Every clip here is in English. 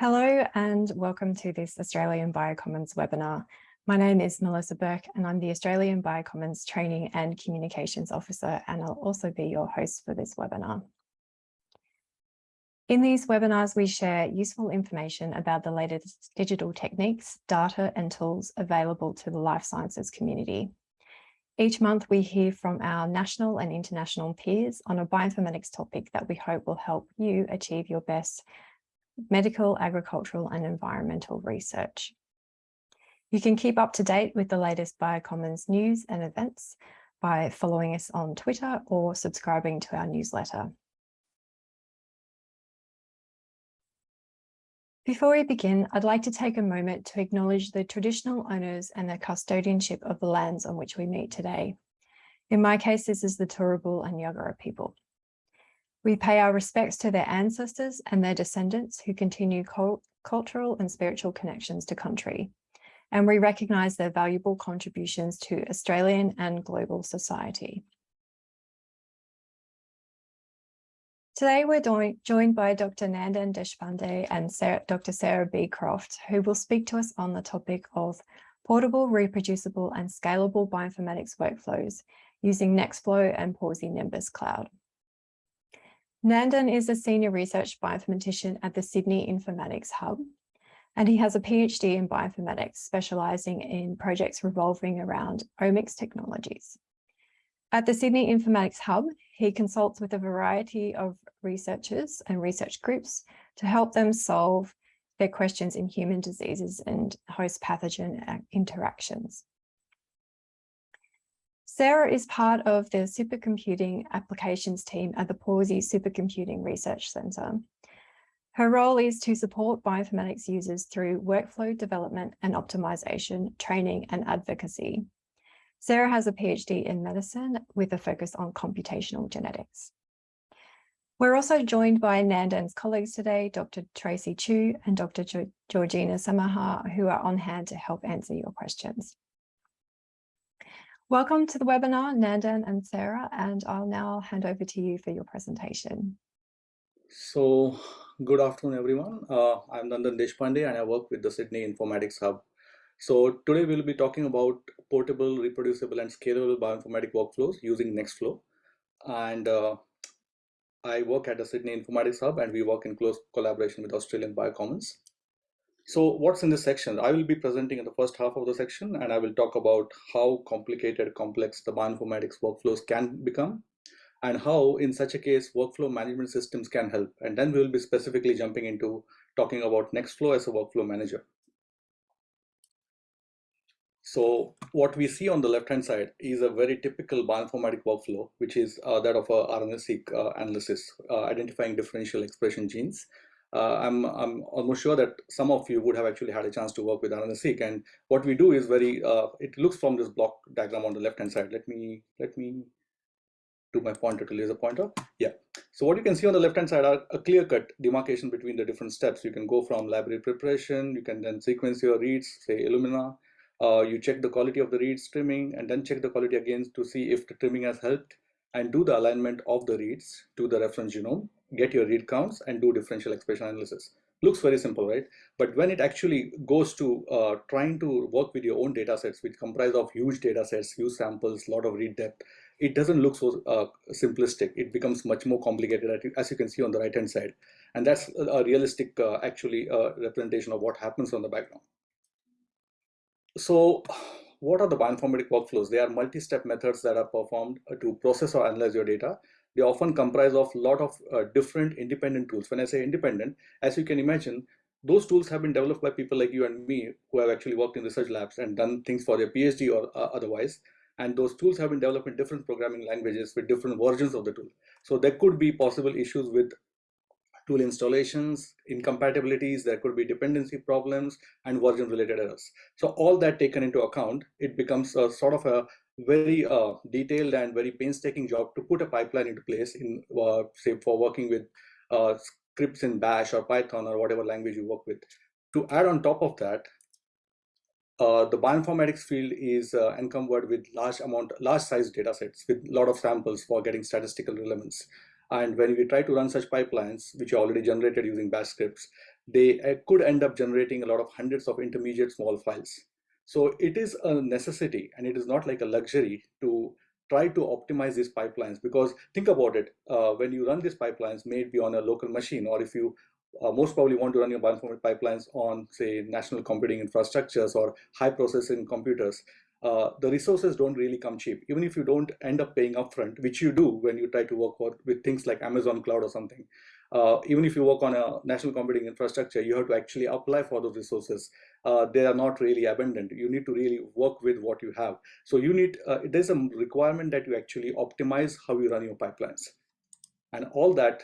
Hello and welcome to this Australian Biocommons webinar. My name is Melissa Burke and I'm the Australian Biocommons Training and Communications Officer and I'll also be your host for this webinar. In these webinars, we share useful information about the latest digital techniques, data and tools available to the life sciences community. Each month, we hear from our national and international peers on a bioinformatics topic that we hope will help you achieve your best medical, agricultural and environmental research. You can keep up to date with the latest Biocommons news and events by following us on Twitter or subscribing to our newsletter. Before we begin, I'd like to take a moment to acknowledge the traditional owners and the custodianship of the lands on which we meet today. In my case, this is the Turrbal and Yagara people. We pay our respects to their ancestors and their descendants who continue cultural and spiritual connections to country. And we recognise their valuable contributions to Australian and global society. Today, we're joined by Dr. Nandan Deshpande and Sarah, Dr. Sarah Beecroft, who will speak to us on the topic of portable, reproducible and scalable bioinformatics workflows using Nextflow and Pawsey Nimbus Cloud. Nandan is a senior research bioinformatician at the Sydney Informatics Hub, and he has a PhD in bioinformatics, specialising in projects revolving around omics technologies. At the Sydney Informatics Hub, he consults with a variety of researchers and research groups to help them solve their questions in human diseases and host pathogen uh, interactions. Sarah is part of the supercomputing applications team at the Pawsey Supercomputing Research Centre. Her role is to support bioinformatics users through workflow development and optimization, training and advocacy. Sarah has a PhD in medicine with a focus on computational genetics. We're also joined by Nandan's colleagues today, Dr. Tracy Chu and Dr. Georgina Samaha, who are on hand to help answer your questions. Welcome to the webinar, Nandan and Sarah, and I'll now hand over to you for your presentation. So, good afternoon, everyone. Uh, I'm Nandan Deshpande and I work with the Sydney Informatics Hub. So today we'll be talking about portable, reproducible and scalable bioinformatic workflows using Nextflow. And uh, I work at the Sydney Informatics Hub and we work in close collaboration with Australian Biocommons. So what's in this section? I will be presenting in the first half of the section and I will talk about how complicated, complex the bioinformatics workflows can become and how in such a case workflow management systems can help. And then we will be specifically jumping into talking about Nextflow as a workflow manager. So what we see on the left-hand side is a very typical bioinformatic workflow, which is uh, that of a RNA-seq uh, analysis, uh, identifying differential expression genes uh, I'm, I'm almost sure that some of you would have actually had a chance to work with RNA-seq. And what we do is very, uh, it looks from this block diagram on the left-hand side. Let me, let me do my pointer to laser pointer. Yeah. So what you can see on the left-hand side are a clear-cut demarcation between the different steps. You can go from library preparation, you can then sequence your reads, say Illumina. Uh, you check the quality of the reads trimming and then check the quality again to see if the trimming has helped and do the alignment of the reads to the reference genome get your read counts and do differential expression analysis. Looks very simple, right? But when it actually goes to uh, trying to work with your own data sets, which comprise of huge data sets, huge samples, a lot of read depth, it doesn't look so uh, simplistic. It becomes much more complicated, as you can see on the right-hand side. And that's a realistic, uh, actually, uh, representation of what happens on the background. So what are the bioinformatic workflows? They are multi-step methods that are performed to process or analyze your data they often comprise of a lot of uh, different independent tools. When I say independent, as you can imagine, those tools have been developed by people like you and me who have actually worked in research labs and done things for their PhD or uh, otherwise. And those tools have been developed in different programming languages with different versions of the tool. So there could be possible issues with tool installations, incompatibilities, there could be dependency problems and version related errors. So all that taken into account, it becomes a sort of a very uh, detailed and very painstaking job to put a pipeline into place in uh, say for working with uh, scripts in bash or python or whatever language you work with to add on top of that uh, the bioinformatics field is uh, encumbered with large amount large size data sets with a lot of samples for getting statistical relevance and when we try to run such pipelines which are already generated using bash scripts they uh, could end up generating a lot of hundreds of intermediate small files. So it is a necessity and it is not like a luxury to try to optimize these pipelines because think about it, uh, when you run these pipelines, may it be on a local machine or if you uh, most probably want to run your bioinformatics pipelines on say national computing infrastructures or high processing computers, uh, the resources don't really come cheap. Even if you don't end up paying upfront, which you do when you try to work with things like Amazon Cloud or something, uh, even if you work on a national computing infrastructure, you have to actually apply for those resources. Uh, they are not really abundant. You need to really work with what you have. So you need, uh, there's a requirement that you actually optimize how you run your pipelines. And all that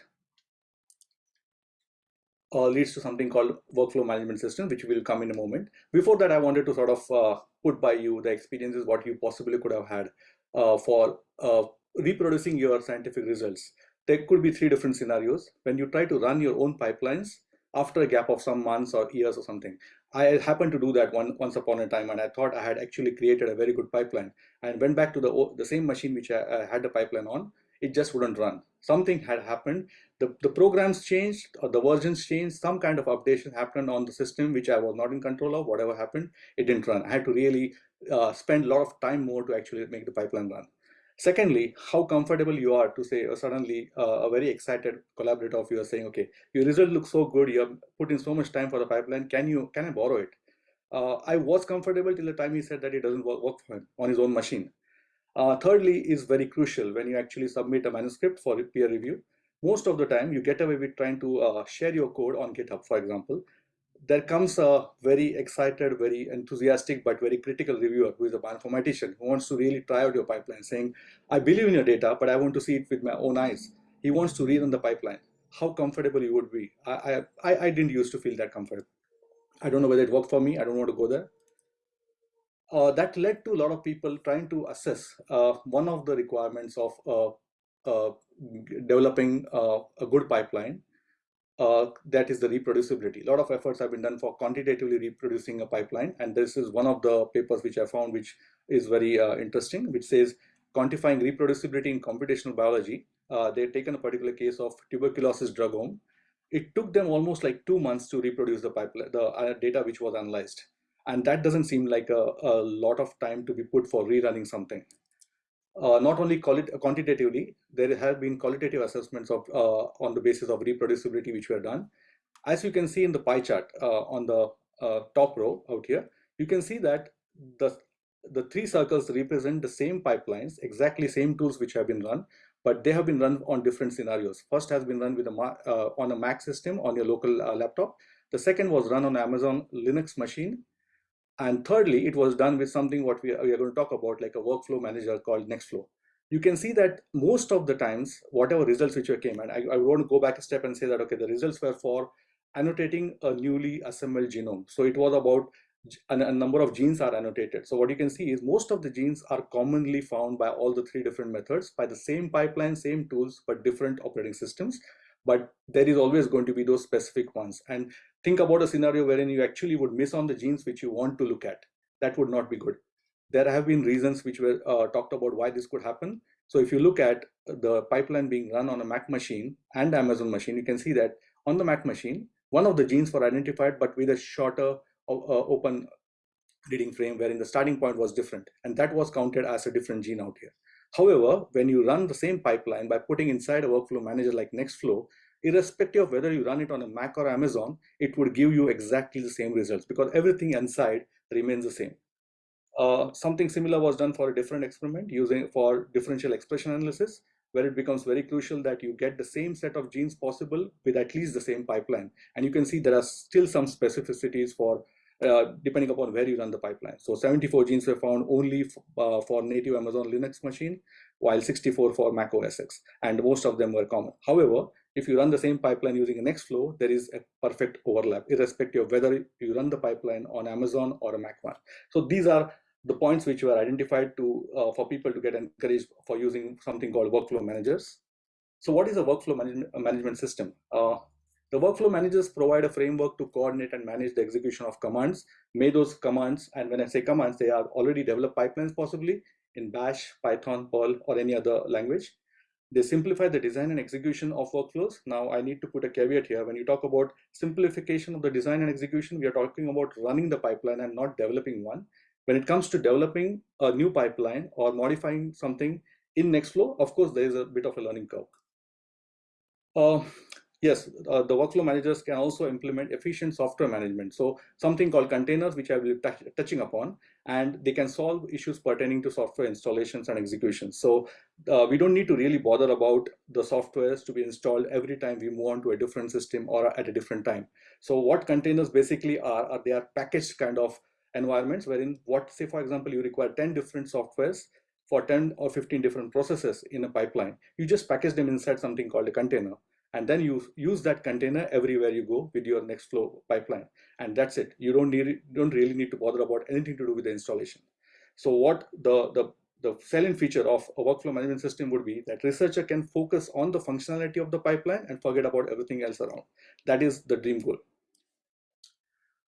uh, leads to something called workflow management system, which will come in a moment. Before that, I wanted to sort of uh, put by you the experiences what you possibly could have had uh, for reproducing your scientific results. There could be three different scenarios. When you try to run your own pipelines after a gap of some months or years or something. I happened to do that one once upon a time and I thought I had actually created a very good pipeline and went back to the, the same machine which I, I had the pipeline on it just wouldn't run. Something had happened. The, the programs changed or the versions changed. Some kind of updation happened on the system, which I was not in control of. Whatever happened, it didn't run. I had to really uh, spend a lot of time more to actually make the pipeline run. Secondly, how comfortable you are to say uh, suddenly uh, a very excited collaborator of yours saying, okay, your result looks so good. You have put in so much time for the pipeline. Can you, can I borrow it? Uh, I was comfortable till the time he said that it doesn't work, work for him on his own machine. Uh, thirdly is very crucial when you actually submit a manuscript for peer review. Most of the time you get away with trying to uh, share your code on GitHub, for example. There comes a very excited, very enthusiastic, but very critical reviewer who is a bioinformatician who wants to really try out your pipeline saying, I believe in your data, but I want to see it with my own eyes. He wants to read on the pipeline. How comfortable you would be. I, I, I didn't used to feel that comfortable. I don't know whether it worked for me. I don't want to go there uh, that led to a lot of people trying to assess uh, one of the requirements of uh, uh developing uh, a good pipeline. Uh, that is the reproducibility. A lot of efforts have been done for quantitatively reproducing a pipeline, and this is one of the papers which I found, which is very uh, interesting, which says quantifying reproducibility in computational biology. Uh, they've taken a particular case of tuberculosis drugome. It took them almost like two months to reproduce the pipeline, the uh, data which was analyzed and that doesn't seem like a, a lot of time to be put for rerunning something. Uh, not only quantitatively, there have been qualitative assessments of uh, on the basis of reproducibility which were done. As you can see in the pie chart uh, on the uh, top row out here, you can see that the the three circles represent the same pipelines, exactly same tools which have been run, but they have been run on different scenarios. First has been run with a uh, on a Mac system on your local uh, laptop. The second was run on Amazon Linux machine and thirdly, it was done with something what we are, we are going to talk about, like a workflow manager called Nextflow. You can see that most of the times, whatever results which came, and I, I want to go back a step and say that, okay, the results were for annotating a newly assembled genome. So it was about a, a number of genes are annotated. So what you can see is most of the genes are commonly found by all the three different methods by the same pipeline, same tools, but different operating systems but there is always going to be those specific ones. And think about a scenario wherein you actually would miss on the genes which you want to look at. That would not be good. There have been reasons which were uh, talked about why this could happen. So if you look at the pipeline being run on a Mac machine and Amazon machine, you can see that on the Mac machine, one of the genes were identified, but with a shorter uh, open reading frame wherein the starting point was different. And that was counted as a different gene out here. However, when you run the same pipeline by putting inside a workflow manager like Nextflow, irrespective of whether you run it on a Mac or Amazon, it would give you exactly the same results because everything inside remains the same. Uh, something similar was done for a different experiment using for differential expression analysis, where it becomes very crucial that you get the same set of genes possible with at least the same pipeline. And you can see there are still some specificities for uh, depending upon where you run the pipeline. So 74 genes were found only uh, for native Amazon Linux machine, while 64 for Mac OS X, and most of them were common. However, if you run the same pipeline using Nextflow, there is a perfect overlap, irrespective of whether you run the pipeline on Amazon or a Mac one. So these are the points which were identified to uh, for people to get encouraged for using something called workflow managers. So what is a workflow management, management system? The workflow managers provide a framework to coordinate and manage the execution of commands. May those commands, and when I say commands, they are already developed pipelines possibly in Bash, Python, Perl, or any other language. They simplify the design and execution of workflows. Now I need to put a caveat here. When you talk about simplification of the design and execution, we are talking about running the pipeline and not developing one. When it comes to developing a new pipeline or modifying something in Nextflow, of course, there is a bit of a learning curve. Uh, yes, uh, the workflow managers can also implement efficient software management. So something called containers, which I will be touching upon, and they can solve issues pertaining to software installations and execution. So uh, we don't need to really bother about the softwares to be installed every time we move on to a different system or at a different time. So what containers basically are, are they are packaged kind of environments wherein what say for example you require 10 different softwares for 10 or 15 different processes in a pipeline you just package them inside something called a container and then you use that container everywhere you go with your Nextflow pipeline. And that's it. You don't need don't really need to bother about anything to do with the installation. So what the the the salient feature of a workflow management system would be that researcher can focus on the functionality of the pipeline and forget about everything else around. That is the dream goal.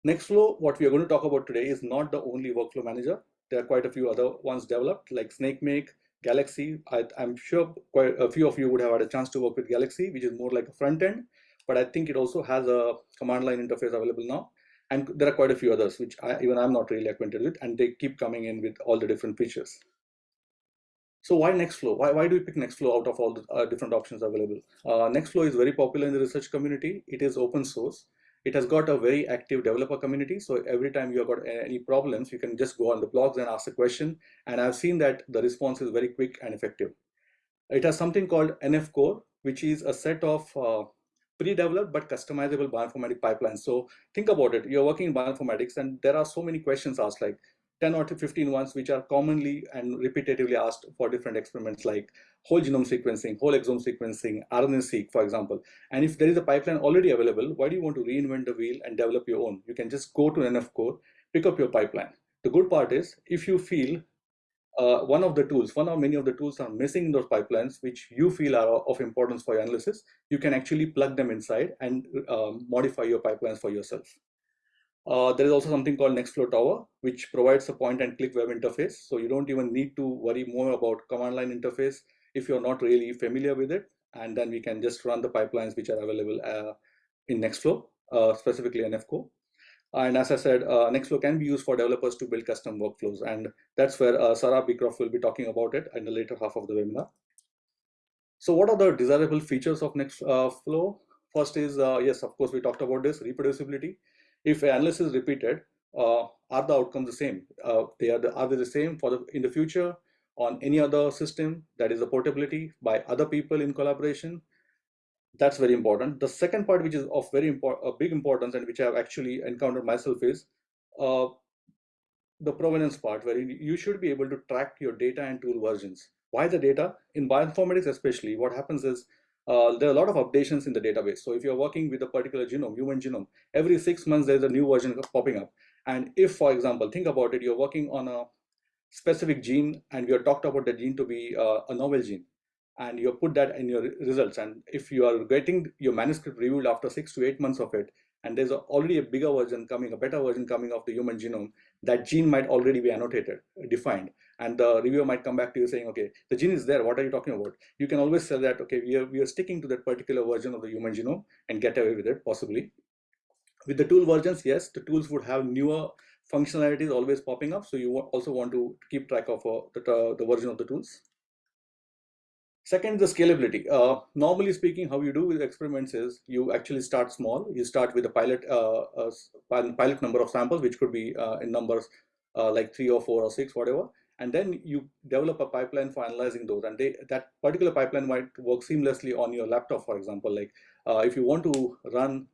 Nextflow, what we are going to talk about today is not the only workflow manager. There are quite a few other ones developed like SnakeMake, Galaxy. I, am sure quite a few of you would have had a chance to work with Galaxy, which is more like a front end, but I think it also has a command line interface available now. And there are quite a few others, which I, even I'm not really acquainted with, and they keep coming in with all the different features. So why Nextflow? Why, why do we pick Nextflow out of all the uh, different options available? Uh, Nextflow is very popular in the research community. It is open source. It has got a very active developer community. So every time you have got any problems, you can just go on the blogs and ask a question. And I've seen that the response is very quick and effective. It has something called NF Core, which is a set of uh, pre-developed but customizable bioinformatics pipelines. So think about it. You're working in bioinformatics and there are so many questions asked like, 10 or 15 ones which are commonly and repetitively asked for different experiments like whole genome sequencing, whole exome sequencing, RNA-seq, for example. And if there is a pipeline already available, why do you want to reinvent the wheel and develop your own? You can just go to NF Core, pick up your pipeline. The good part is if you feel uh, one of the tools, one or many of the tools are missing in those pipelines, which you feel are of importance for your analysis, you can actually plug them inside and um, modify your pipelines for yourself. Uh, there is also something called Nextflow Tower, which provides a point and click web interface. So you don't even need to worry more about command line interface if you're not really familiar with it. And then we can just run the pipelines which are available uh, in Nextflow, uh, specifically NF Core. And as I said, uh, Nextflow can be used for developers to build custom workflows. And that's where uh, Sarah Beecroft will be talking about it in the later half of the webinar. So what are the desirable features of Nextflow? Uh, First is, uh, yes, of course, we talked about this, reproducibility if analysis is repeated, uh, are the outcomes the same? Uh, they are, the, are they the same for the in the future on any other system? That is the portability by other people in collaboration. That's very important. The second part, which is of very important, big importance, and which I have actually encountered myself, is uh, the provenance part, where you should be able to track your data and tool versions. Why the data? In bioinformatics, especially, what happens is uh, there are a lot of updations in the database. So if you're working with a particular genome, human genome, every six months there's a new version popping up. And if, for example, think about it, you're working on a specific gene and we have talked about the gene to be uh, a novel gene and you put that in your results. And if you are getting your manuscript reviewed after six to eight months of it, and there's already a bigger version coming, a better version coming of the human genome, that gene might already be annotated, defined and the reviewer might come back to you saying, okay, the gene is there. What are you talking about? You can always say that, okay, we are, we are sticking to that particular version of the human genome and get away with it, possibly. With the tool versions, yes, the tools would have newer functionalities always popping up. So you also want to keep track of uh, the, uh, the version of the tools. Second, the scalability. Uh, normally speaking, how you do with experiments is you actually start small. You start with a pilot, uh, a pilot number of samples, which could be uh, in numbers uh, like three or four or six, whatever and then you develop a pipeline for analyzing those and they, that particular pipeline might work seamlessly on your laptop for example like uh, if you want to run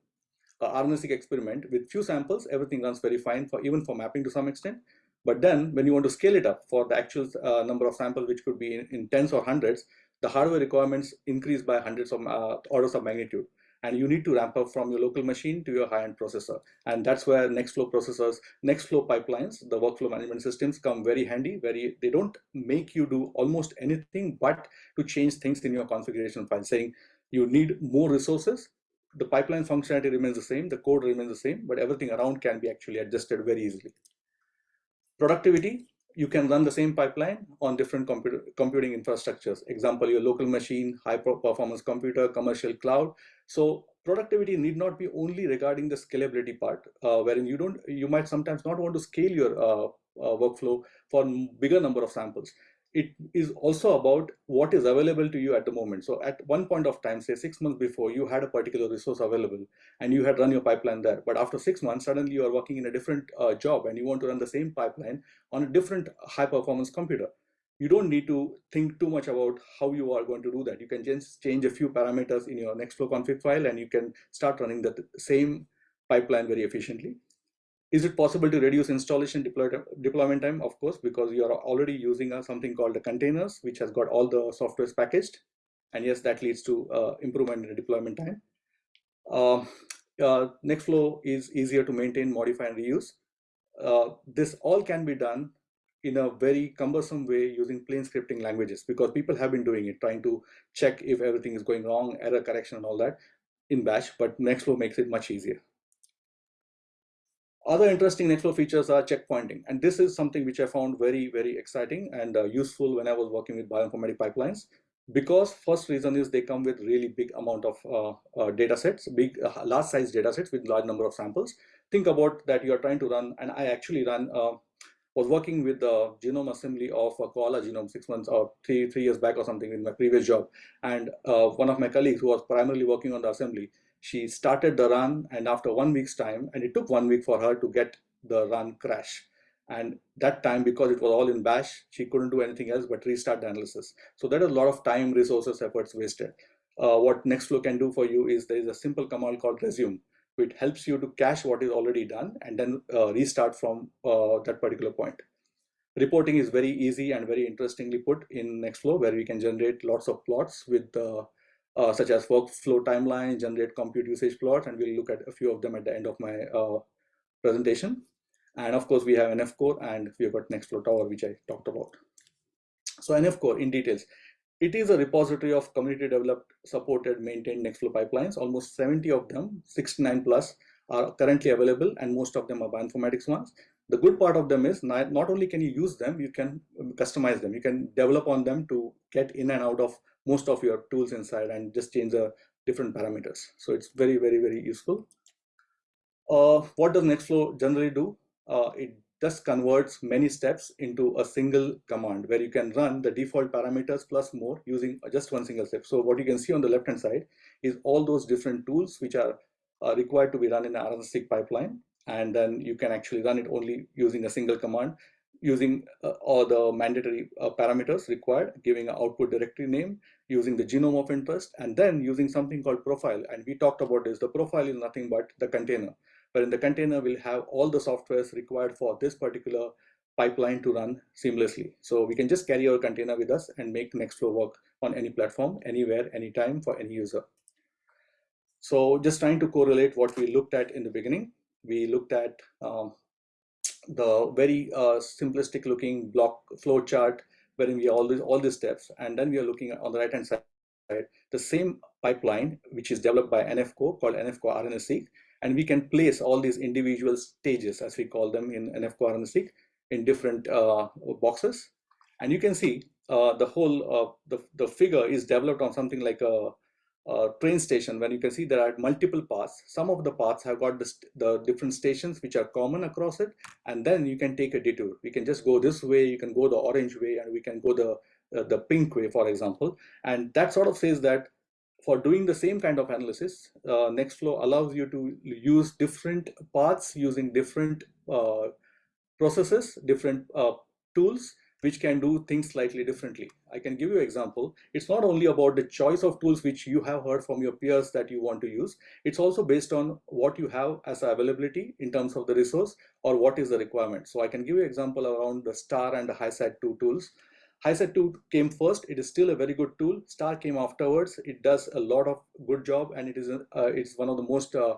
a RNA-seq experiment with few samples everything runs very fine for even for mapping to some extent but then when you want to scale it up for the actual uh, number of samples which could be in, in, tens or hundreds the hardware requirements increase by hundreds of uh, orders of magnitude and you need to ramp up from your local machine to your high-end processor. And that's where Nextflow processors, Nextflow pipelines, the workflow management systems come very handy, very, they don't make you do almost anything but to change things in your configuration file, saying you need more resources, the pipeline functionality remains the same, the code remains the same, but everything around can be actually adjusted very easily. Productivity, you can run the same pipeline on different computer, computing infrastructures. Example, your local machine, high performance computer, commercial cloud. So productivity need not be only regarding the scalability part, uh, wherein you don't, you might sometimes not want to scale your uh, uh, workflow for bigger number of samples it is also about what is available to you at the moment. So at one point of time, say six months before, you had a particular resource available and you had run your pipeline there. But after six months, suddenly you are working in a different uh, job and you want to run the same pipeline on a different high performance computer. You don't need to think too much about how you are going to do that. You can just change a few parameters in your Nextflow config file and you can start running the same pipeline very efficiently. Is it possible to reduce installation deploy, deployment time? Of course, because you are already using a, something called the containers, which has got all the softwares packaged. And yes, that leads to uh, improvement in the deployment time. Uh, uh, Nextflow is easier to maintain, modify, and reuse. Uh, this all can be done in a very cumbersome way using plain scripting languages because people have been doing it, trying to check if everything is going wrong, error correction and all that in bash, but Nextflow makes it much easier. Other interesting Nextflow features are checkpointing. And this is something which I found very, very exciting and uh, useful when I was working with bioinformatic pipelines. Because first reason is they come with really big amount of uh, uh, data sets, big, uh, large size data sets with large number of samples. Think about that you're trying to run, and I actually ran, uh, was working with the genome assembly of a koala genome six months or three, three years back or something in my previous job. And uh, one of my colleagues who was primarily working on the assembly, she started the run and after one week's time, and it took one week for her to get the run crash. And that time, because it was all in bash, she couldn't do anything else but restart the analysis. So there is a lot of time, resources, efforts wasted. Uh, what Nextflow can do for you is there is a simple command called resume, which helps you to cache what is already done and then uh, restart from uh, that particular point. Reporting is very easy and very interestingly put in Nextflow, where we can generate lots of plots with uh, uh, such as workflow timeline, generate compute usage plots, and we'll look at a few of them at the end of my uh, presentation. And of course, we have NF Core and we've got Nextflow Tower, which I talked about. So NF Core in details. It is a repository of community developed, supported, maintained Nextflow pipelines. Almost 70 of them, 69 plus, are currently available, and most of them are bioinformatics ones. The good part of them is not, not only can you use them, you can customize them. You can develop on them to get in and out of most of your tools inside and just change the different parameters. So it's very, very, very useful. Uh, what does Nextflow generally do? Uh, it just converts many steps into a single command where you can run the default parameters plus more using just one single step. So what you can see on the left hand side is all those different tools which are uh, required to be run in an RNA-seq pipeline. And then you can actually run it only using a single command using uh, all the mandatory uh, parameters required, giving an output directory name, using the genome of interest, and then using something called profile. And we talked about this. The profile is nothing but the container, where in the container we'll have all the softwares required for this particular pipeline to run seamlessly. So we can just carry our container with us and make Nextflow work on any platform, anywhere, anytime for any user. So just trying to correlate what we looked at in the beginning. We looked at um, the very uh, simplistic looking block flow chart wherein we all these all these steps. And then we are looking on the right hand side the same pipeline which is developed by NF Core called NF Core RNA-seq and we can place all these individual stages as we call them in NF Core RNA-seq in different uh, boxes. And you can see uh, the whole uh, the, the figure is developed on something like a uh, train station when you can see there are multiple paths. Some of the paths have got the, the different stations which are common across it and then you can take a detour. We can just go this way, you can go the orange way and we can go the, uh, the pink way for example. And that sort of says that for doing the same kind of analysis, uh, Nextflow allows you to use different paths using different uh, processes, different uh, tools which can do things slightly differently. I can give you example. It's not only about the choice of tools which you have heard from your peers that you want to use. It's also based on what you have as availability in terms of the resource or what is the requirement. So I can give you example around the STAR and the HiSat2 tools. HiSat2 came first. It is still a very good tool. STAR came afterwards. It does a lot of good job and it is uh, it's one of the most uh,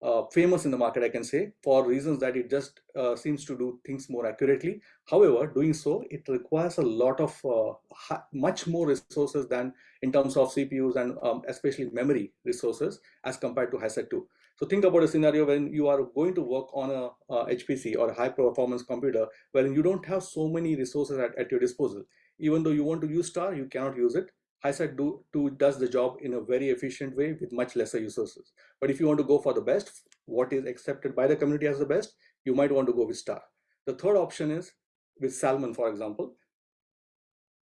uh, famous in the market, I can say, for reasons that it just uh, seems to do things more accurately. However, doing so, it requires a lot of uh, much more resources than in terms of CPUs and um, especially memory resources as compared to HiSat2. So think about a scenario when you are going to work on a, HPC or a high performance computer, wherein you don't have so many resources at, at your disposal. Even though you want to use star, you cannot use it. HiSat do, 2 does the job in a very efficient way with much lesser resources. But if you want to go for the best, what is accepted by the community as the best, you might want to go with star. The third option is with Salmon, for example.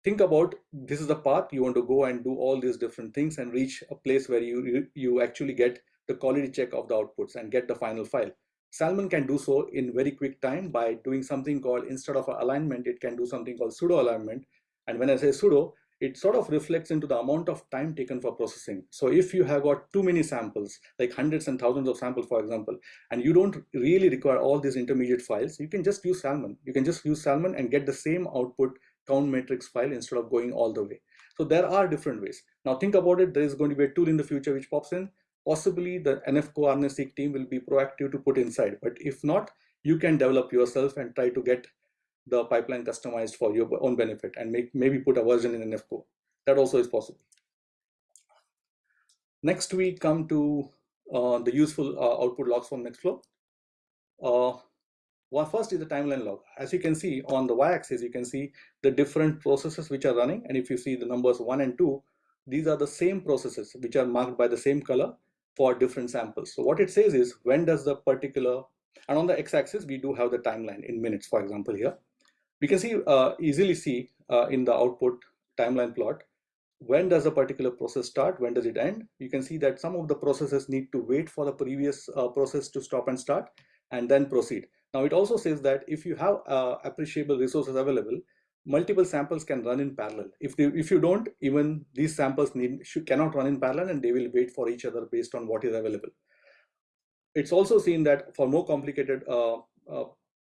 Think about this is the path you want to go and do all these different things and reach a place where you, you actually get the quality check of the outputs and get the final file. Salmon can do so in very quick time by doing something called, instead of alignment, it can do something called pseudo alignment. And when I say pseudo, it sort of reflects into the amount of time taken for processing. So if you have got too many samples, like hundreds and thousands of samples, for example, and you don't really require all these intermediate files, you can just use Salmon. You can just use Salmon and get the same output count matrix file instead of going all the way. So there are different ways. Now think about it, there is going to be a tool in the future which pops in. Possibly the NF Core RNA-seq team will be proactive to put inside, but if not, you can develop yourself and try to get the pipeline customized for your own benefit and make maybe put a version in NF Core. That also is possible. Next, we come to uh, the useful uh, output logs from Nextflow. Uh, well, first is the timeline log. As you can see on the y-axis, you can see the different processes which are running. And if you see the numbers one and two, these are the same processes which are marked by the same color for different samples. So what it says is when does the particular, and on the x-axis, we do have the timeline in minutes, for example, here we can see uh, easily see uh, in the output timeline plot when does a particular process start when does it end? You can see that some of the processes need to wait for the previous uh, process to stop and start and then proceed. Now it also says that if you have uh, appreciable resources available multiple samples can run in parallel. If they, if you don't even these samples need should, cannot run in parallel and they will wait for each other based on what is available. It's also seen that for more complicated uh, uh,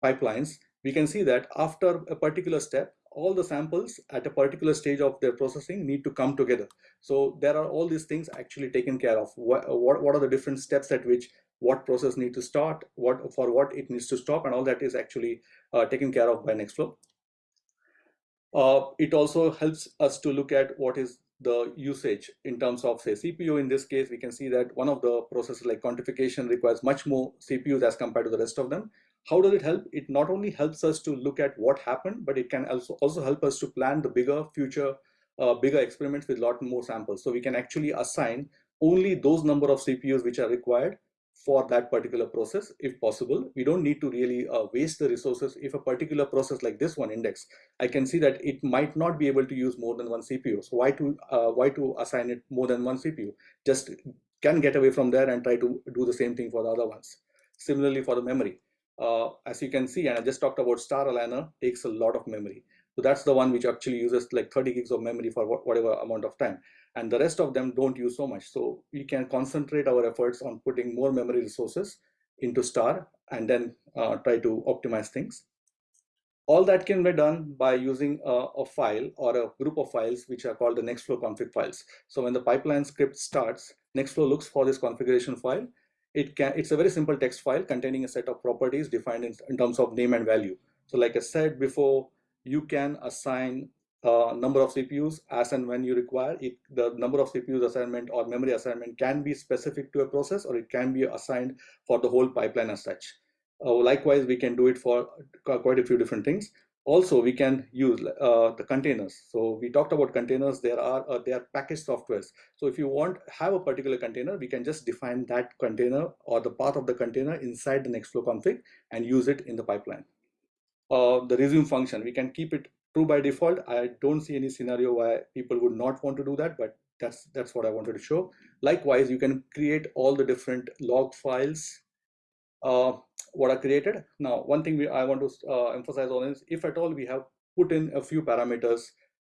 pipelines we can see that after a particular step, all the samples at a particular stage of their processing need to come together. So there are all these things actually taken care of. What, what, what are the different steps at which what process need to start, what for what it needs to stop, and all that is actually uh, taken care of by Nextflow. Uh, it also helps us to look at what is the usage in terms of say CPU. In this case, we can see that one of the processes like quantification requires much more CPUs as compared to the rest of them. How does it help? It not only helps us to look at what happened, but it can also, also help us to plan the bigger future, uh, bigger experiments with a lot more samples. So we can actually assign only those number of CPUs which are required for that particular process if possible. We don't need to really uh, waste the resources. If a particular process like this one index, I can see that it might not be able to use more than one CPU. So why to, uh, why to assign it more than one CPU? Just can get away from there and try to do the same thing for the other ones. Similarly for the memory. Uh, as you can see, and I just talked about Star Aligner takes a lot of memory. So that's the one which actually uses like 30 gigs of memory for whatever amount of time and the rest of them don't use so much. So we can concentrate our efforts on putting more memory resources into star and then uh, try to optimize things. All that can be done by using a, a, file or a group of files which are called the Nextflow config files. So when the pipeline script starts, Nextflow looks for this configuration file. It can, it's a very simple text file containing a set of properties defined in, in terms of name and value. So like I said before, you can assign a number of CPUs as and when you require. It, the number of CPUs assignment or memory assignment can be specific to a process or it can be assigned for the whole pipeline as such. Uh, likewise, we can do it for quite a few different things. Also, we can use uh, the containers. So we talked about containers. There are uh, they are packaged softwares. So if you want have a particular container, we can just define that container or the path of the container inside the Nextflow config and use it in the pipeline. Uh, the resume function, we can keep it true by default. I don't see any scenario why people would not want to do that, but that's that's what I wanted to show. Likewise, you can create all the different log files uh, what are created. Now, one thing we, I want to uh, emphasize on is if at all we have put in a few parameters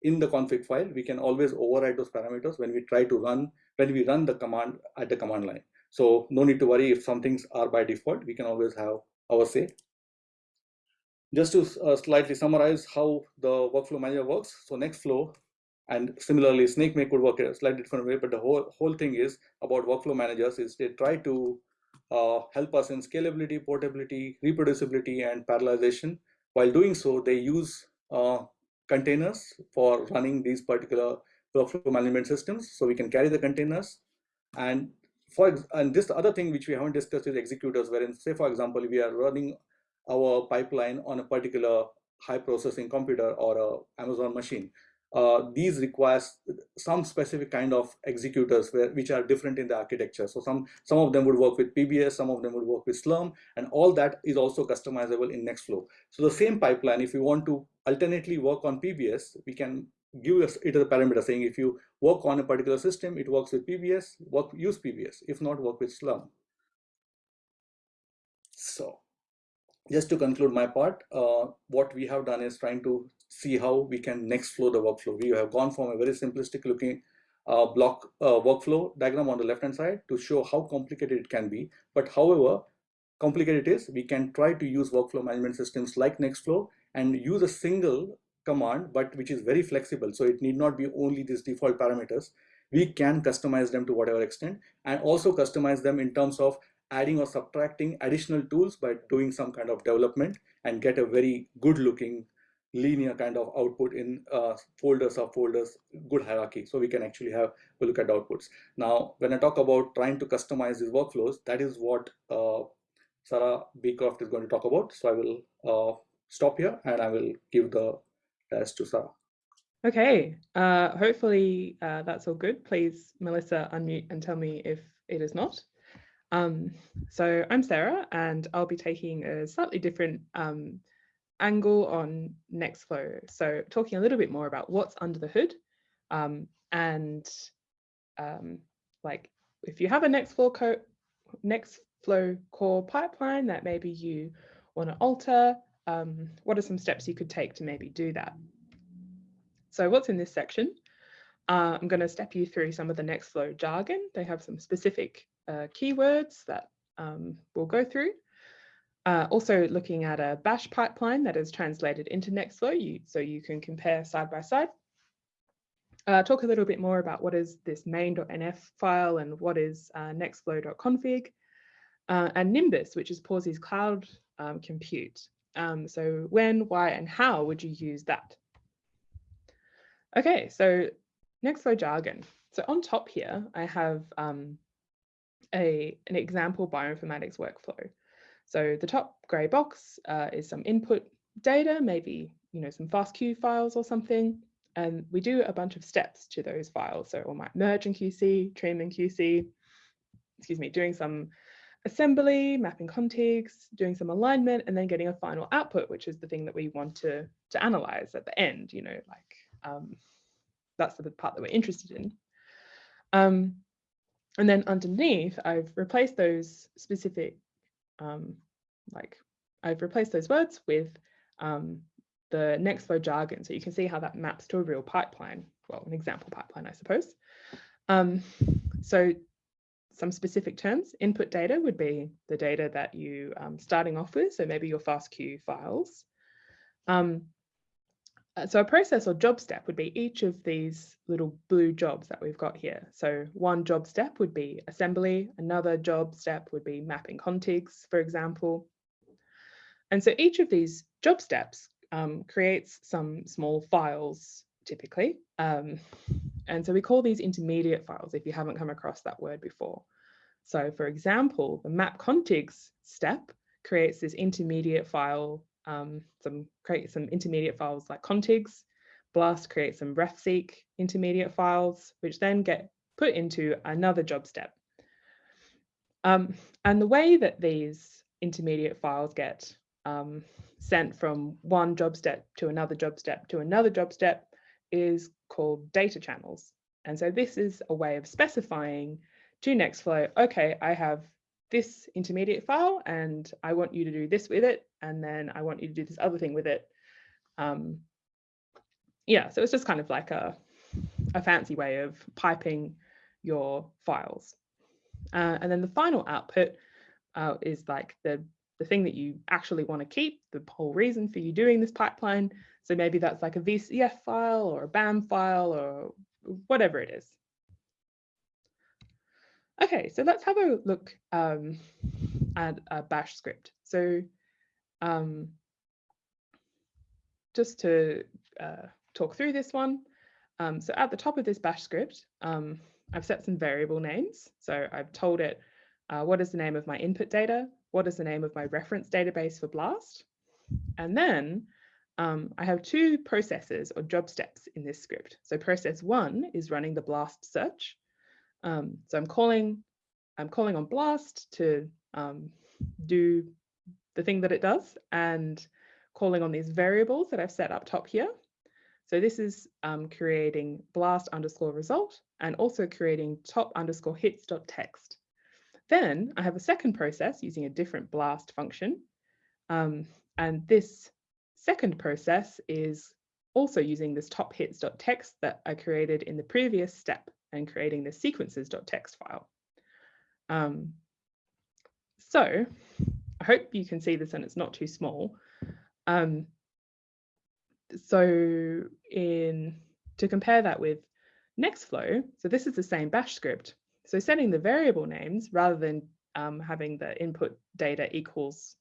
in the config file, we can always override those parameters when we try to run, when we run the command at the command line. So no need to worry if some things are by default, we can always have our say. Just to uh, slightly summarize how the workflow manager works. So Nextflow and similarly SnakeMake could work a slightly different way, but the whole, whole thing is about workflow managers is they try to uh, help us in scalability, portability, reproducibility, and parallelization. While doing so, they use uh, containers for running these particular workflow management systems. So we can carry the containers and for and this other thing which we haven't discussed is executors, wherein say for example we are running our pipeline on a particular high processing computer or a Amazon machine. Uh, these requires some specific kind of executors where, which are different in the architecture. So some, some of them would work with PBS, some of them would work with Slurm, and all that is also customizable in Nextflow. So the same pipeline, if you want to alternately work on PBS, we can give us it a parameter saying if you work on a particular system, it works with PBS, work use PBS. If not, work with Slurm. So just to conclude my part, uh, what we have done is trying to see how we can next flow the workflow. We have gone from a very simplistic looking uh, block uh, workflow diagram on the left hand side to show how complicated it can be. But however complicated it is, we can try to use workflow management systems like Nextflow and use a single command, but which is very flexible. So it need not be only these default parameters. We can customize them to whatever extent and also customize them in terms of adding or subtracting additional tools by doing some kind of development and get a very good looking linear kind of output in uh, folders good hierarchy. So we can actually have a look at outputs. Now, when I talk about trying to customize these workflows, that is what uh, Sarah Beecroft is going to talk about. So I will uh, stop here and I will give the test to Sarah. Okay, uh, hopefully uh, that's all good. Please, Melissa, unmute and tell me if it is not. Um, so I'm Sarah and I'll be taking a slightly different um, angle on Nextflow. So talking a little bit more about what's under the hood um, and um, like if you have a Nextflow, co Nextflow core pipeline that maybe you want to alter, um, what are some steps you could take to maybe do that? So what's in this section? Uh, I'm going to step you through some of the Nextflow jargon. They have some specific uh, keywords that um, we'll go through. Uh, also looking at a bash pipeline that is translated into Nextflow, you, so you can compare side by side. Uh, talk a little bit more about what is this main.nf file and what is uh, nextflow.config. Uh, and Nimbus, which is Pawsey's cloud um, compute. Um, so when, why, and how would you use that? Okay, so Nextflow jargon. So on top here, I have um, a, an example bioinformatics workflow. So the top gray box uh, is some input data, maybe you know some FASTQ files or something, and we do a bunch of steps to those files. So we might merge in QC, trim in QC, excuse me, doing some assembly, mapping contigs, doing some alignment, and then getting a final output, which is the thing that we want to, to analyze at the end, you know, like um, that's the part that we're interested in. Um, and then underneath, I've replaced those specific, um, like I've replaced those words with um, the Nextflow jargon. So you can see how that maps to a real pipeline, well, an example pipeline, I suppose. Um, so some specific terms, input data would be the data that you um, starting off with. So maybe your FASTQ files. Um, so a process or job step would be each of these little blue jobs that we've got here. So one job step would be assembly, another job step would be mapping contigs, for example. And so each of these job steps um, creates some small files typically. Um, and so we call these intermediate files if you haven't come across that word before. So for example, the map contigs step creates this intermediate file um, some create some intermediate files like contigs. Blast creates some refseq intermediate files, which then get put into another job step. Um, and the way that these intermediate files get um, sent from one job step to another job step to another job step is called data channels. And so this is a way of specifying to Nextflow, okay, I have this intermediate file and I want you to do this with it. And then I want you to do this other thing with it. Um, yeah, so it's just kind of like a, a fancy way of piping your files. Uh, and then the final output uh, is like the, the thing that you actually want to keep, the whole reason for you doing this pipeline. So maybe that's like a VCF file or a BAM file or whatever it is. Okay, so let's have a look um, at a bash script. So um, just to uh, talk through this one. Um, so at the top of this bash script, um, I've set some variable names. So I've told it uh, what is the name of my input data, what is the name of my reference database for BLAST, and then um, I have two processes or job steps in this script. So process one is running the BLAST search. Um, so I'm calling, I'm calling on BLAST to um, do the thing that it does and calling on these variables that I've set up top here. So this is um, creating blast underscore result and also creating top underscore hits.txt. Then I have a second process using a different blast function. Um, and this second process is also using this top hits.txt that I created in the previous step and creating the sequences.txt file. Um, so I hope you can see this and it's not too small. Um, so in to compare that with Nextflow, so this is the same bash script. So setting the variable names rather than um, having the input data equals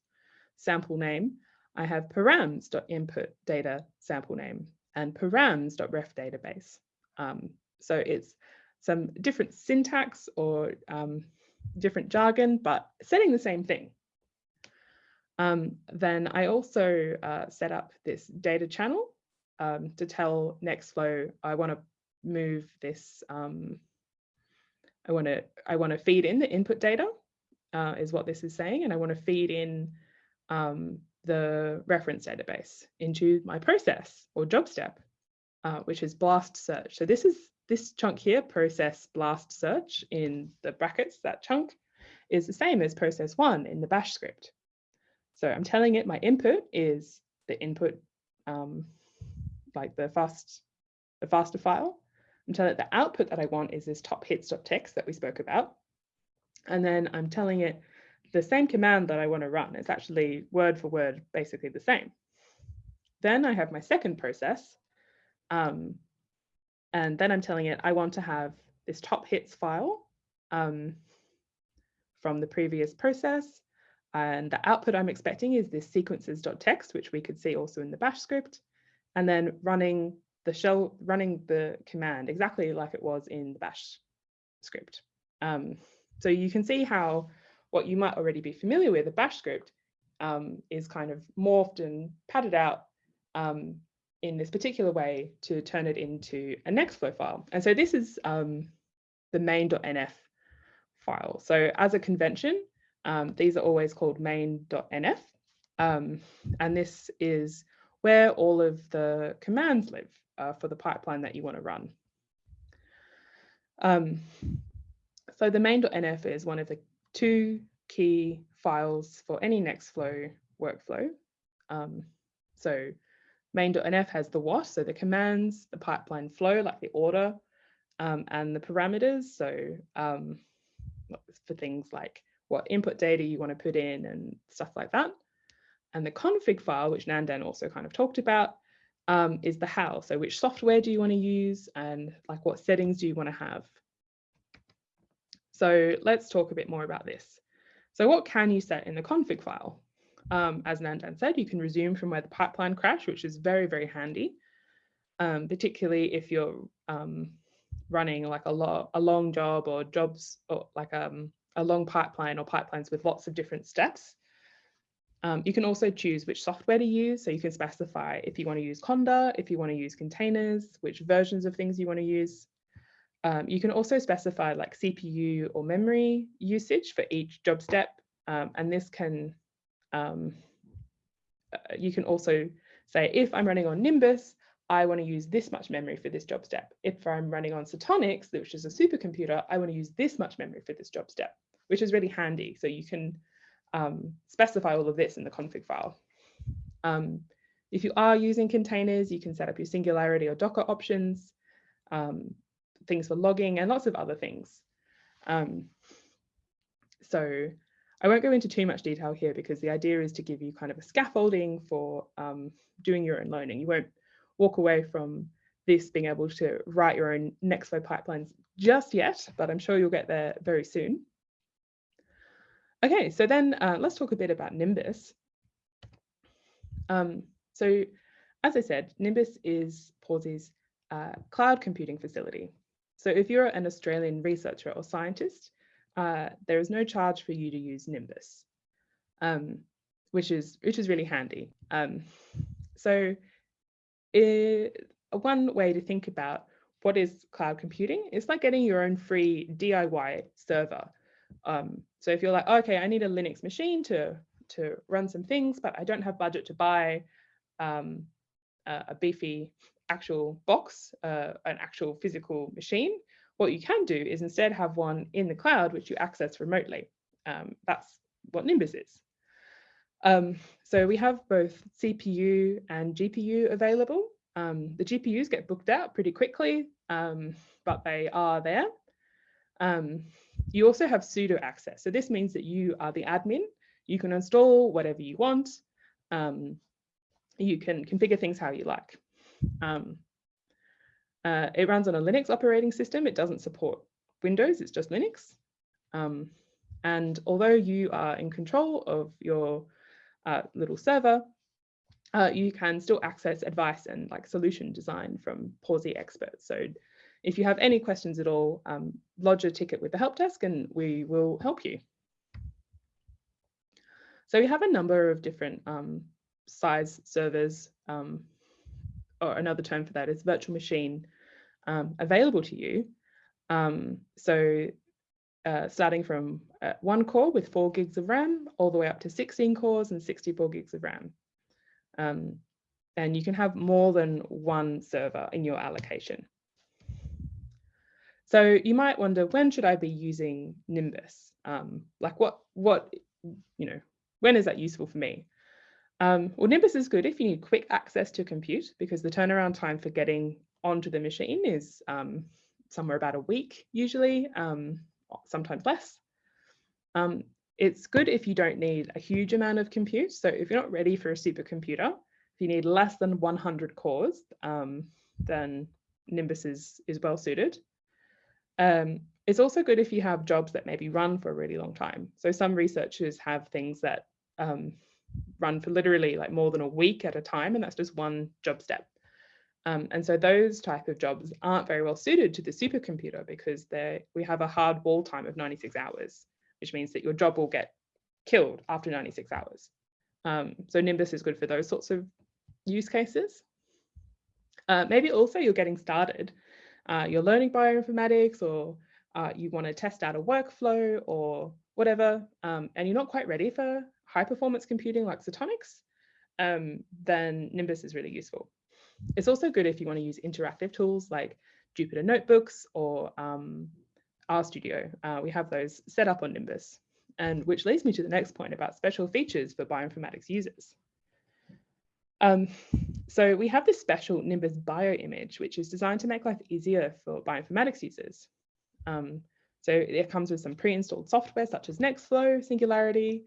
sample name, I have params.input data sample name and params.ref database. Um, so it's some different syntax or um, different jargon, but setting the same thing. Um, then I also uh, set up this data channel um, to tell Nextflow I want to move this. Um, I want to I want to feed in the input data uh, is what this is saying, and I want to feed in um, the reference database into my process or job step, uh, which is blast search. So this is this chunk here, process blast search in the brackets, that chunk is the same as process one in the bash script. So I'm telling it my input is the input, um, like the fast, the FASTA file. I'm telling it the output that I want is this top hits.txt that we spoke about. And then I'm telling it the same command that I want to run. It's actually word for word, basically the same. Then I have my second process. Um, and then I'm telling it I want to have this top hits file um, from the previous process and the output I'm expecting is this sequences.txt, which we could see also in the bash script, and then running the shell, running the command exactly like it was in the bash script. Um, so you can see how what you might already be familiar with, a bash script, um, is kind of morphed and padded out um, in this particular way to turn it into a Nextflow file. And so this is um, the main.nf file. So as a convention, um, these are always called main.nf. Um, and this is where all of the commands live uh, for the pipeline that you want to run. Um, so the main.nf is one of the two key files for any Nextflow workflow. Um, so main.nf has the what, so the commands, the pipeline flow, like the order, um, and the parameters. So um, for things like what input data you want to put in and stuff like that. And the config file, which Nandan also kind of talked about, um, is the how. So which software do you want to use and like what settings do you want to have? So let's talk a bit more about this. So what can you set in the config file? Um, as Nandan said, you can resume from where the pipeline crashed, which is very, very handy, um, particularly if you're um, running like a, lo a long job or jobs or like um, a long pipeline or pipelines with lots of different steps. Um, you can also choose which software to use. So you can specify if you want to use Conda, if you want to use containers, which versions of things you want to use. Um, you can also specify like CPU or memory usage for each job step. Um, and this can, um, uh, you can also say, if I'm running on Nimbus, I want to use this much memory for this job step. If I'm running on Setonix, which is a supercomputer, I want to use this much memory for this job step, which is really handy. So you can um, specify all of this in the config file. Um, if you are using containers, you can set up your Singularity or Docker options, um, things for logging and lots of other things. Um, so I won't go into too much detail here because the idea is to give you kind of a scaffolding for um, doing your own learning. You won't walk away from this being able to write your own Nextflow pipelines just yet, but I'm sure you'll get there very soon. Okay, so then uh, let's talk a bit about Nimbus. Um, so as I said, Nimbus is Pawsey's uh, cloud computing facility. So if you're an Australian researcher or scientist, uh, there is no charge for you to use Nimbus, um, which is which is really handy. Um, so it, one way to think about what is cloud computing is like getting your own free DIY server. Um, so if you're like, okay, I need a Linux machine to to run some things, but I don't have budget to buy um, a, a, beefy actual box, uh, an actual physical machine. What you can do is instead have one in the cloud, which you access remotely. Um, that's what Nimbus is. Um, so we have both CPU and GPU available. Um, the GPUs get booked out pretty quickly, um, but they are there. You also have sudo access. So this means that you are the admin you can install whatever you want. Um, you can configure things how you like. Um, uh, it runs on a Linux operating system. It doesn't support Windows, it's just Linux. Um, and although you are in control of your uh, little server, uh, you can still access advice and like solution design from Pawsey experts. So if you have any questions at all, um, lodge a ticket with the help desk and we will help you. So we have a number of different um, size servers, um, or another term for that is virtual machine um, available to you. Um, so uh, starting from uh, one core with four gigs of RAM all the way up to 16 cores and 64 gigs of RAM. Um, and you can have more than one server in your allocation. So you might wonder, when should I be using Nimbus? Um, like what, what, you know, when is that useful for me? Um, well, Nimbus is good if you need quick access to compute because the turnaround time for getting onto the machine is um, somewhere about a week usually, um, sometimes less. Um, it's good if you don't need a huge amount of compute. So if you're not ready for a supercomputer, if you need less than 100 cores, um, then Nimbus is, is well suited. Um, it's also good if you have jobs that maybe run for a really long time. So some researchers have things that um, run for literally like more than a week at a time, and that's just one job step. Um, and so those type of jobs aren't very well suited to the supercomputer because we have a hard wall time of 96 hours, which means that your job will get killed after 96 hours. Um, so Nimbus is good for those sorts of use cases. Uh, maybe also you're getting started. Uh, you're learning bioinformatics or uh, you want to test out a workflow or whatever, um, and you're not quite ready for high performance computing like Setonix, um, then Nimbus is really useful. It's also good if you want to use interactive tools like Jupyter Notebooks or um, RStudio. Uh, we have those set up on Nimbus, and which leads me to the next point about special features for bioinformatics users. Um, so we have this special Nimbus bio image, which is designed to make life easier for bioinformatics users. Um, so it comes with some pre-installed software such as Nextflow, Singularity,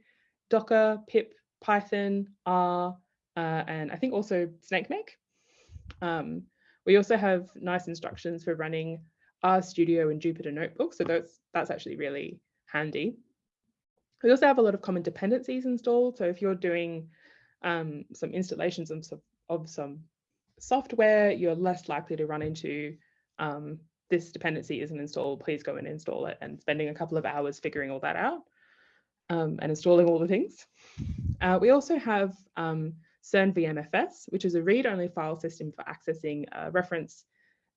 Docker, pip, Python, R, uh, and I think also SnakeMake. Um, we also have nice instructions for running RStudio and Jupyter Notebook, so that's, that's actually really handy. We also have a lot of common dependencies installed, so if you're doing um, some installations of, of, some software, you're less likely to run into um, this dependency isn't installed, please go and install it, and spending a couple of hours figuring all that out um, and installing all the things. Uh, we also have um, CERN VMFS, which is a read-only file system for accessing uh, reference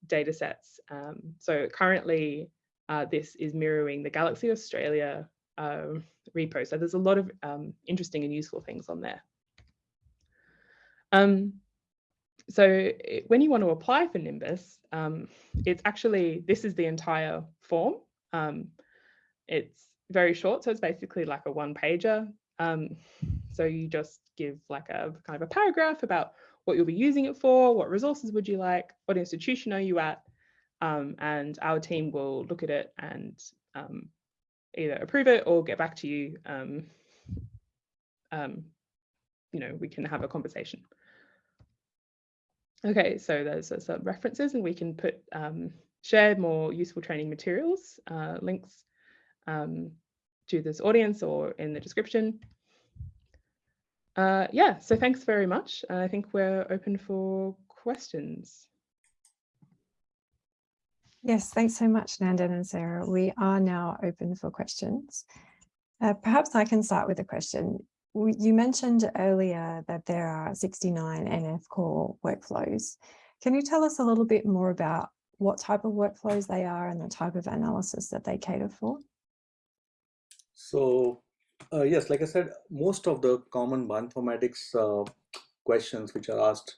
data sets. Um, so currently, uh, this is mirroring the Galaxy Australia uh, repo. So there's a lot of um, interesting and useful things on there. Um, so when you want to apply for Nimbus, um, it's actually, this is the entire form. Um, it's very short. So it's basically like a one pager. Um, so you just give like a kind of a paragraph about what you'll be using it for, what resources would you like, what institution are you at, um, and our team will look at it and um, either approve it or get back to you. You know, we can have a conversation. Okay, so there's some references and we can put um, share more useful training materials, uh, links um, to this audience or in the description. Uh, yeah, so thanks very much. I think we're open for questions. Yes, thanks so much, Nandan and Sarah. We are now open for questions. Uh, perhaps I can start with a question. You mentioned earlier that there are 69 NF Core workflows. Can you tell us a little bit more about what type of workflows they are and the type of analysis that they cater for? So uh, yes, like I said, most of the common bioinformatics uh, questions which are asked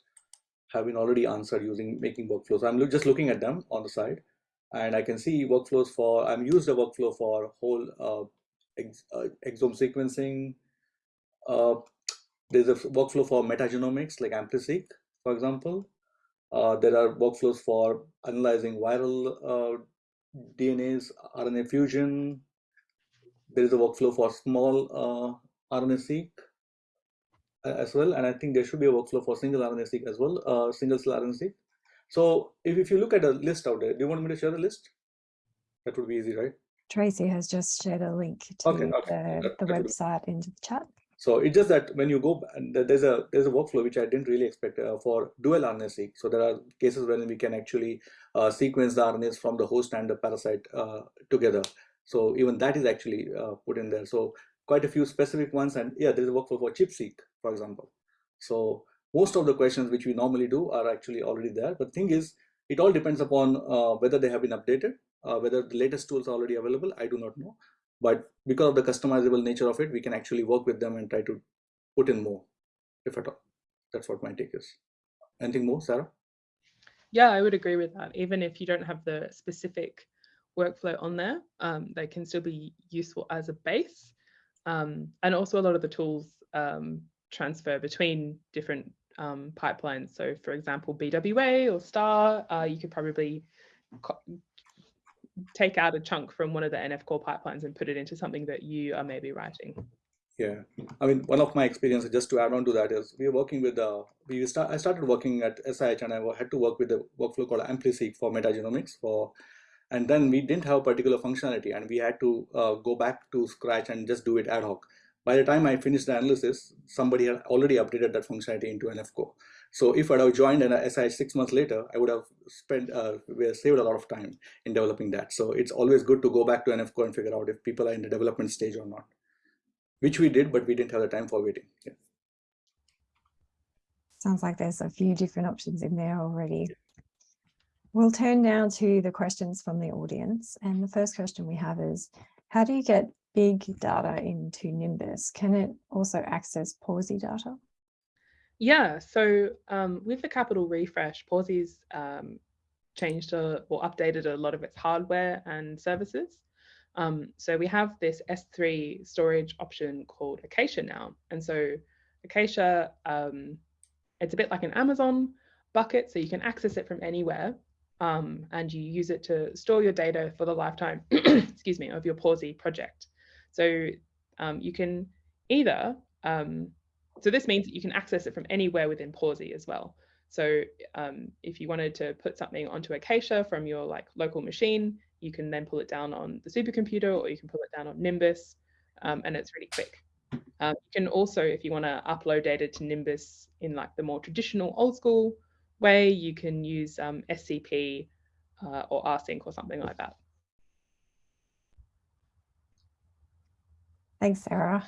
have been already answered using making workflows. I'm just looking at them on the side and I can see workflows for, I'm used a workflow for whole uh, ex, uh, exome sequencing. Uh, there's a workflow for metagenomics like AmpliSeq, for example. Uh, there are workflows for analyzing viral uh, DNAs, RNA fusion. There is a workflow for small uh, RNA-seq as well. And I think there should be a workflow for single RNA-seq as well, uh, single cell RNA-seq. So if, if you look at a list out there, do you want me to share the list? That would be easy, right? Tracy has just shared a link to Okay, okay. the, That- the that website into the chat. So it's just that when you go, there's a there's a workflow which I didn't really expect uh, for dual RNA-seq. So there are cases when we can actually uh, sequence the RNAs from the host and the parasite uh, together. So even that is actually uh, put in there. So quite a few specific ones, and yeah, there's a workflow for ChIP-seq, for example. So most of the questions which we normally do are actually already there. But thing is, it all depends upon uh, whether they have been updated, uh, whether the latest tools are already available. I do not know. But because of the customizable nature of it, we can actually work with them and try to put in more, if at all. That's what my take is. Anything more, Sarah? Yeah, I would agree with that. Even if you don't have the specific workflow on there, um, they can still be useful as a base. Um, and also a lot of the tools um, transfer between different um, pipelines. So for example, BWA or STAR, uh, you could probably take out a chunk from one of the NF Core pipelines and put it into something that you are maybe writing. Yeah, I mean, one of my experiences, just to add on to that, is we are working with the, we start, I started working at SIH and I had to work with a workflow called AmpliSeq for metagenomics for, and then we didn't have particular functionality and we had to uh, go back to scratch and just do it ad hoc. By the time I finished the analysis, somebody had already updated that functionality into NF Core. So if I'd have joined an SIH six months later, I would have spent, uh, saved a lot of time in developing that. So it's always good to go back to NF Core and figure out if people are in the development stage or not which we did, but we didn't have the time for waiting. Yeah. Sounds like there's a few different options in there already. We'll turn now to the questions from the audience. And the first question we have is, how do you get big data into Nimbus? Can it also access Pawsey data? Yeah, so um, with the capital refresh, Pawsey's um, changed a, or updated a lot of its hardware and services. Um, so we have this S3 storage option called Acacia now. And so Acacia, um, it's a bit like an Amazon bucket, so you can access it from anywhere. Um, and you use it to store your data for the lifetime, excuse me, of your Pawsey project. So um, you can either, um, so this means that you can access it from anywhere within Pawsey as well. So um, if you wanted to put something onto Acacia from your like local machine, you can then pull it down on the supercomputer or you can pull it down on Nimbus um, and it's really quick. Um, you can also, if you want to upload data to Nimbus in like the more traditional old school way, you can use um, SCP uh, or rsync or something like that. Thanks, Sarah.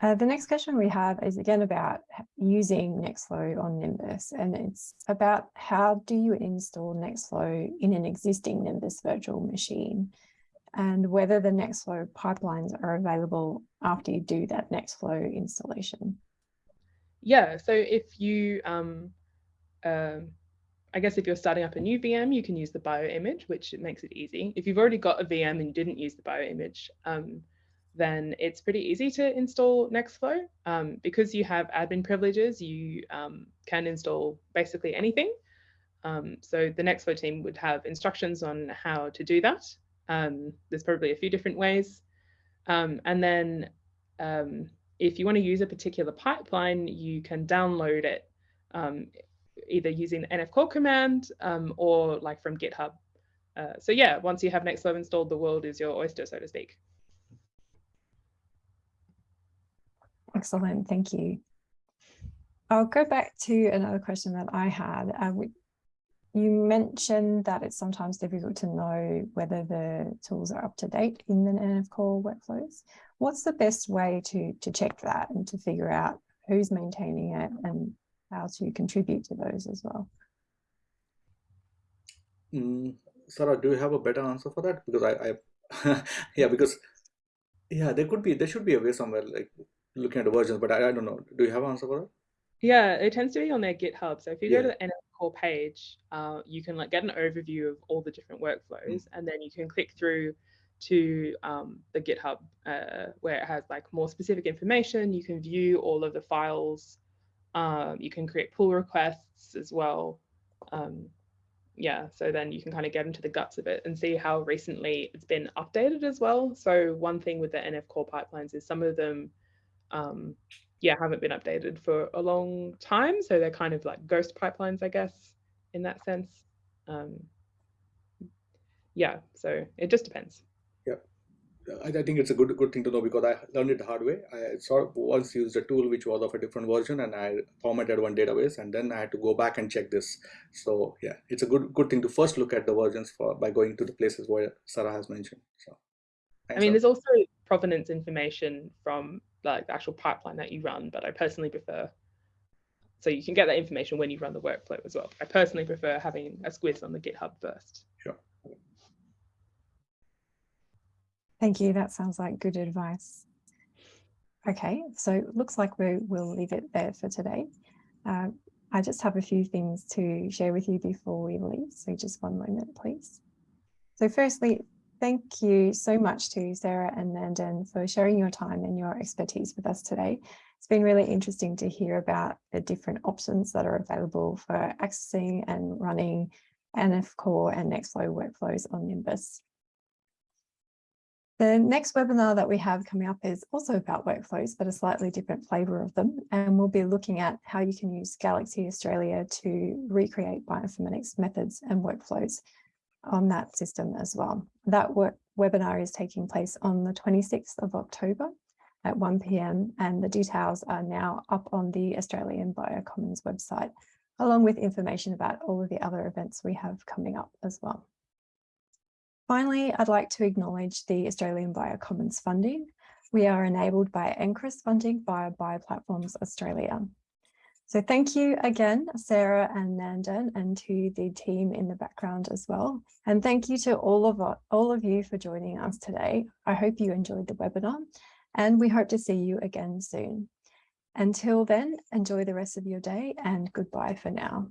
Uh, the next question we have is again about using Nextflow on Nimbus, and it's about how do you install Nextflow in an existing Nimbus virtual machine, and whether the Nextflow pipelines are available after you do that Nextflow installation. Yeah, so if you, um, uh, I guess if you're starting up a new VM, you can use the bio image, which makes it easy. If you've already got a VM and you didn't use the bio image, um, then it's pretty easy to install Nextflow. Um, because you have admin privileges, you um, can install basically anything. Um, so the Nextflow team would have instructions on how to do that. Um, there's probably a few different ways. Um, and then um, if you want to use a particular pipeline, you can download it either using the NF Core command or like from GitHub. Uh, so yeah, once you have Nextflow installed, the world is your oyster, so to speak. Excellent, thank you. I'll go back to another question that I had. Uh, you mentioned that it's sometimes difficult to know whether the tools are up to date in the NF Core workflows. What's the best way to, to check that and to figure out who's maintaining it and how to contribute to those as well? Mm, Sarah, do you have a better answer for that? Because I, I yeah, because yeah, there could be, there should be a way somewhere like looking at the versions, but I, I don't know. Do you have an answer for that? Yeah, it tends to be on their GitHub. So if you Yeah. go to the NF Core page, uh, you can like get an overview of all the different workflows, and then you can click through to um, the GitHub uh, where it has like more specific information. You can view all of the files. Um, you can create pull requests as well. Um, yeah, so then you can kind of get into the guts of it and see how recently it's been updated as well. So one thing with the NF Core pipelines is some of them um, yeah, haven't been updated for a long time. So they're kind of like ghost pipelines, I guess, in that sense. Um, yeah, so it just depends. I, I think it's a good good thing to know because I learned it the hard way. I sort of once used a tool which was of a different version and I formatted one database and then I had to go back and check this. So yeah, it's a good good thing to first look at the versions for by going to the places where Sarah has mentioned. So I mean, Sarah. there's also provenance information from like the actual pipeline that you run, but I personally prefer. So you can get that information when you run the workflow as well. I personally prefer having a squiz on the GitHub first. sure. Thank you. That sounds like good advice. Okay, so it looks like we will leave it there for today. Uh, I just have a few things to share with you before we leave. So just one moment, please. So firstly, thank you so much to Sarah and Nandan for sharing your time and your expertise with us today. It's been really interesting to hear about the different options that are available for accessing and running NF Core and Nextflow workflows on Nimbus. The next webinar that we have coming up is also about workflows, but a slightly different flavour of them. And we'll be looking at how you can use Galaxy Australia to recreate bioinformatics methods and workflows on that system as well. That webinar is taking place on the 26th of October at 1 p.m. and the details are now up on the Australian Biocommons website, along with information about all of the other events we have coming up as well. Finally, I'd like to acknowledge the Australian Biocommons funding. We are enabled by NCRIS funding via Bioplatforms Australia. So thank you again, Sarah and Nandan, and to the team in the background as well. And thank you to all of, all of you for joining us today. I hope you enjoyed the webinar and we hope to see you again soon. Until then, enjoy the rest of your day and goodbye for now.